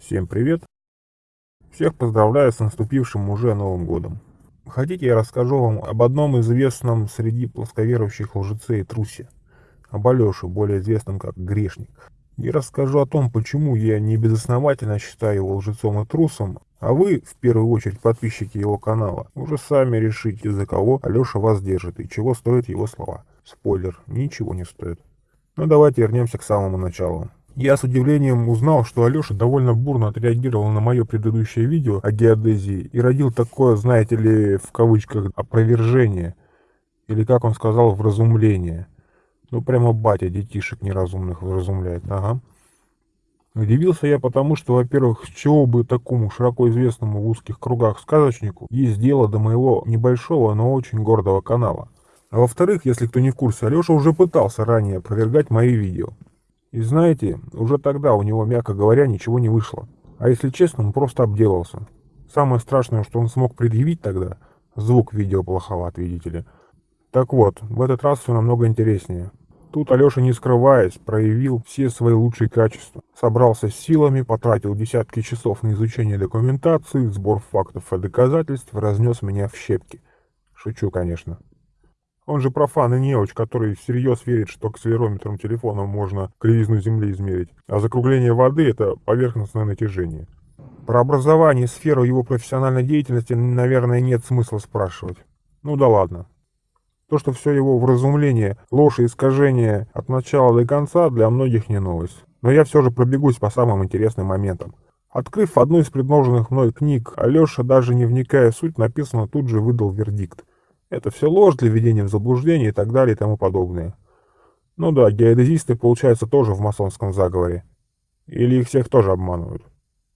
Всем привет! Всех поздравляю с наступившим уже Новым годом. Хотите, я расскажу вам об одном известном среди плосковерующих лжеце и трусе, об Алёше, более известном как Грешник. И расскажу о том, почему я не безосновательно считаю его лжецом и трусом, а вы, в первую очередь подписчики его канала, уже сами решите, за кого Алёша вас держит и чего стоят его слова. Спойлер, ничего не стоит. Но ну, давайте вернемся к самому началу. Я с удивлением узнал, что Алеша довольно бурно отреагировал на мое предыдущее видео о геодезии и родил такое, знаете ли, в кавычках, опровержение, или, как он сказал, вразумление. Ну, прямо батя детишек неразумных вразумляет, ага. Удивился я потому, что, во-первых, с чего бы такому широко известному в узких кругах сказочнику есть дело до моего небольшого, но очень гордого канала. А во-вторых, если кто не в курсе, Алеша уже пытался ранее опровергать мои видео. И знаете, уже тогда у него, мягко говоря, ничего не вышло. А если честно, он просто обделался. Самое страшное, что он смог предъявить тогда, звук видео плоховат, видите ли. Так вот, в этот раз все намного интереснее. Тут Алеша, не скрываясь, проявил все свои лучшие качества. Собрался с силами, потратил десятки часов на изучение документации, сбор фактов и доказательств, разнес меня в щепки. Шучу, конечно. Он же профан и неуч, который всерьез верит, что акселерометром телефона можно кривизну Земли измерить, а закругление воды — это поверхностное натяжение. Про образование и сферу его профессиональной деятельности, наверное, нет смысла спрашивать. Ну да ладно. То, что все его вразумление, ложь и искажение от начала до конца, для многих не новость. Но я все же пробегусь по самым интересным моментам. Открыв одну из предложенных мной книг, Алеша, даже не вникая в суть, написано, тут же выдал вердикт. Это все ложь для введения в заблуждение и так далее и тому подобное. Ну да, геодезисты, получается, тоже в масонском заговоре. Или их всех тоже обманывают.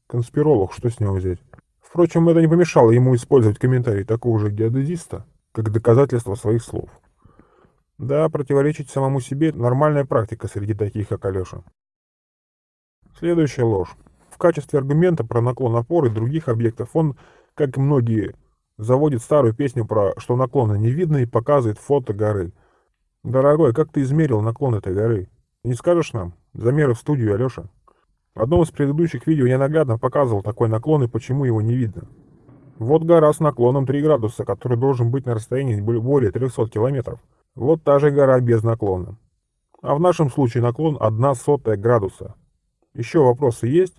Конспиролог, что с него взять? Впрочем, это не помешало ему использовать комментарий такого же геодезиста, как доказательство своих слов. Да, противоречить самому себе – нормальная практика среди таких, как Алеша. Следующая ложь. В качестве аргумента про наклон опоры других объектов он, как и многие Заводит старую песню про «что наклоны не видно» и показывает фото горы. Дорогой, как ты измерил наклон этой горы? Не скажешь нам? Замеры в студию, Алеша. В одном из предыдущих видео я наглядно показывал такой наклон и почему его не видно. Вот гора с наклоном 3 градуса, который должен быть на расстоянии более 300 километров. Вот та же гора без наклона. А в нашем случае наклон 1 сотая градуса. Еще вопросы есть?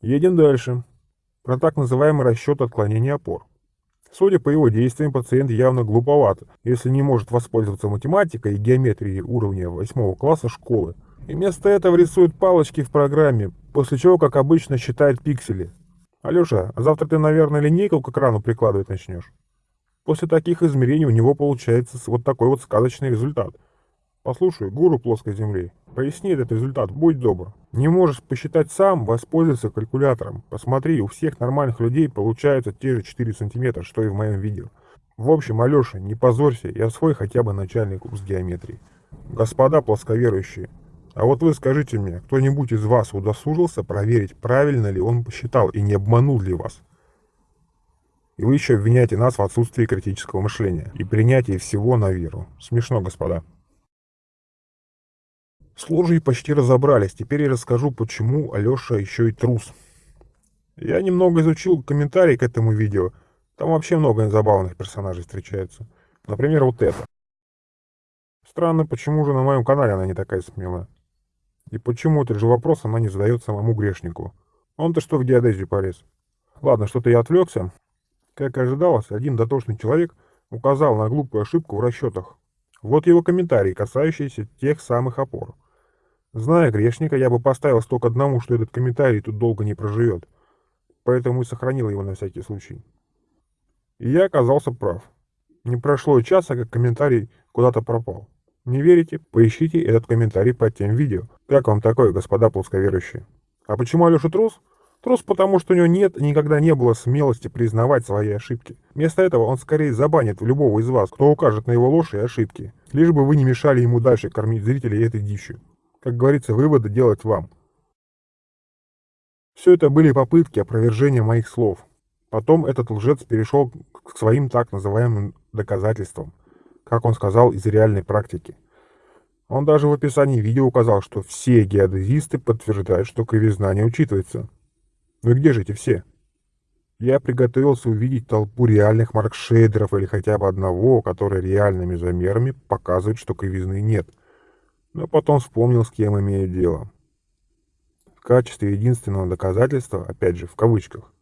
Едем дальше. Про так называемый расчет отклонения опор. Судя по его действиям, пациент явно глуповат, если не может воспользоваться математикой и геометрией уровня 8 класса школы. И вместо этого рисует палочки в программе, после чего, как обычно, считает пиксели. Алеша, а завтра ты, наверное, линейку к экрану прикладывать начнешь? После таких измерений у него получается вот такой вот сказочный результат – Послушай, гуру плоской земли, поясни этот результат, будь добр. Не можешь посчитать сам, воспользуйся калькулятором. Посмотри, у всех нормальных людей получаются те же 4 сантиметра, что и в моем видео. В общем, Алеша, не позорься и освой хотя бы начальный курс геометрии. Господа плосковерующие, а вот вы скажите мне, кто-нибудь из вас удосужился проверить, правильно ли он посчитал и не обманул ли вас? И вы еще обвиняете нас в отсутствии критического мышления и принятии всего на веру. Смешно, господа. С ложей почти разобрались, теперь я расскажу, почему Алеша еще и трус. Я немного изучил комментарии к этому видео, там вообще много забавных персонажей встречается. Например, вот это. Странно, почему же на моем канале она не такая смелая? И почему этот же вопрос она не задает самому грешнику? Он-то что в геодезию полез? Ладно, что-то я отвлекся. Как и ожидалось, один дотошный человек указал на глупую ошибку в расчетах. Вот его комментарий, касающийся тех самых опор. Зная грешника, я бы поставил сток одному, что этот комментарий тут долго не проживет. Поэтому и сохранил его на всякий случай. И я оказался прав. Не прошло и часа, как комментарий куда-то пропал. Не верите? Поищите этот комментарий под тем видео. Как вам такое, господа плосковерующие? А почему Алеша трус? Трус потому, что у него нет и никогда не было смелости признавать свои ошибки. Вместо этого он скорее забанит любого из вас, кто укажет на его ложь и ошибки, лишь бы вы не мешали ему дальше кормить зрителей этой дичью. Как говорится, выводы делать вам. Все это были попытки опровержения моих слов. Потом этот лжец перешел к своим так называемым доказательствам, как он сказал, из реальной практики. Он даже в описании видео указал, что все геодезисты подтверждают, что кривизна не учитывается. Ну и где же эти все? Я приготовился увидеть толпу реальных маркшейдеров или хотя бы одного, который реальными замерами показывает, что кривизны нет. Но потом вспомнил, с кем имею дело. В качестве единственного доказательства, опять же в кавычках,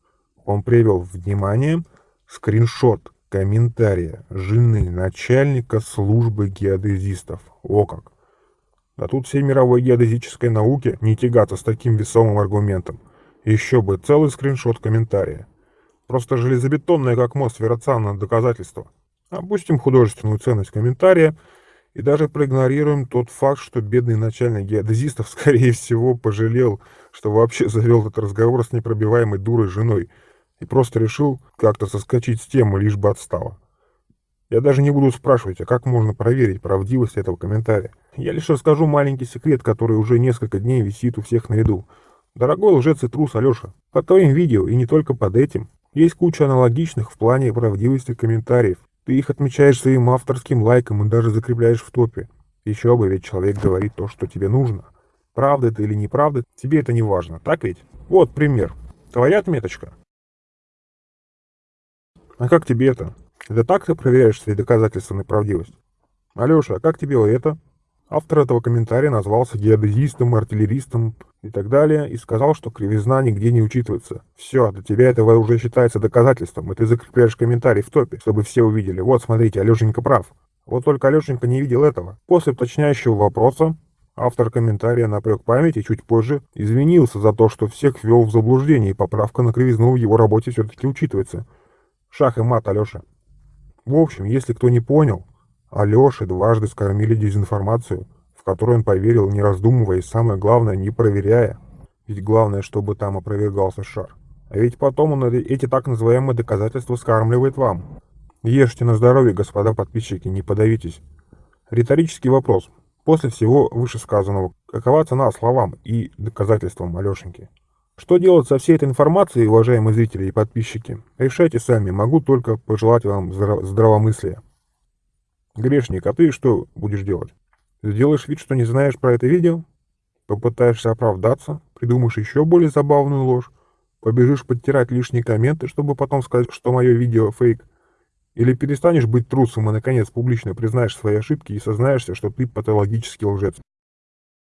он привел внимание скриншот комментария жены начальника службы геодезистов. О как! Да тут всей мировой геодезической науки не тягаться с таким весомым аргументом. Еще бы целый скриншот комментария. Просто железобетонное, как мост, вероционное доказательство. Опустим художественную ценность комментария и даже проигнорируем тот факт, что бедный начальник геодезистов, скорее всего, пожалел, что вообще завел этот разговор с непробиваемой дурой женой и просто решил как-то соскочить с темы, лишь бы отстала. Я даже не буду спрашивать, а как можно проверить правдивость этого комментария. Я лишь расскажу маленький секрет, который уже несколько дней висит у всех на виду. Дорогой лжец и трус Алеша, под твоим видео и не только под этим есть куча аналогичных в плане правдивости комментариев. Ты их отмечаешь своим авторским лайком и даже закрепляешь в топе. Еще бы, ведь человек говорит то, что тебе нужно. Правда это или неправда, тебе это не важно, так ведь? Вот пример. Твоя отметочка. А как тебе это? Это так ты проверяешь свои доказательства на правдивость? Алеша, а как тебе это? Автор этого комментария назвался геодезистом, артиллеристом и так далее, и сказал, что кривизна нигде не учитывается. Все, для тебя это уже считается доказательством, и ты закрепляешь комментарий в топе, чтобы все увидели. Вот, смотрите, Алешенька прав. Вот только Алешенька не видел этого. После уточняющего вопроса автор комментария напрек память и чуть позже извинился за то, что всех ввел в заблуждение, и поправка на кривизну в его работе все-таки учитывается. Шах и мат, Алеша. В общем, если кто не понял, Алёше дважды скормили дезинформацию, в которую он поверил, не раздумывая и, самое главное, не проверяя. Ведь главное, чтобы там опровергался шар. А ведь потом он эти так называемые доказательства скармливает вам. Ешьте на здоровье, господа подписчики, не подавитесь. Риторический вопрос. После всего вышесказанного, какова цена словам и доказательствам Алешеньки? Что делать со всей этой информацией, уважаемые зрители и подписчики? Решайте сами, могу только пожелать вам здравомыслия. Грешник, а ты что будешь делать? Сделаешь вид, что не знаешь про это видео? Попытаешься оправдаться? Придумаешь еще более забавную ложь? Побежишь подтирать лишние комменты, чтобы потом сказать, что мое видео фейк? Или перестанешь быть трусом и, наконец, публично признаешь свои ошибки и сознаешься, что ты патологический лжец?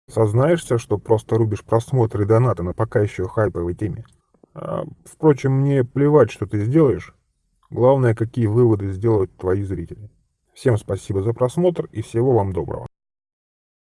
Сознаешься, что просто рубишь просмотры и донаты на пока еще хайповой теме? А, впрочем, мне плевать, что ты сделаешь. Главное, какие выводы сделают твои зрители. Всем спасибо за просмотр и всего вам доброго.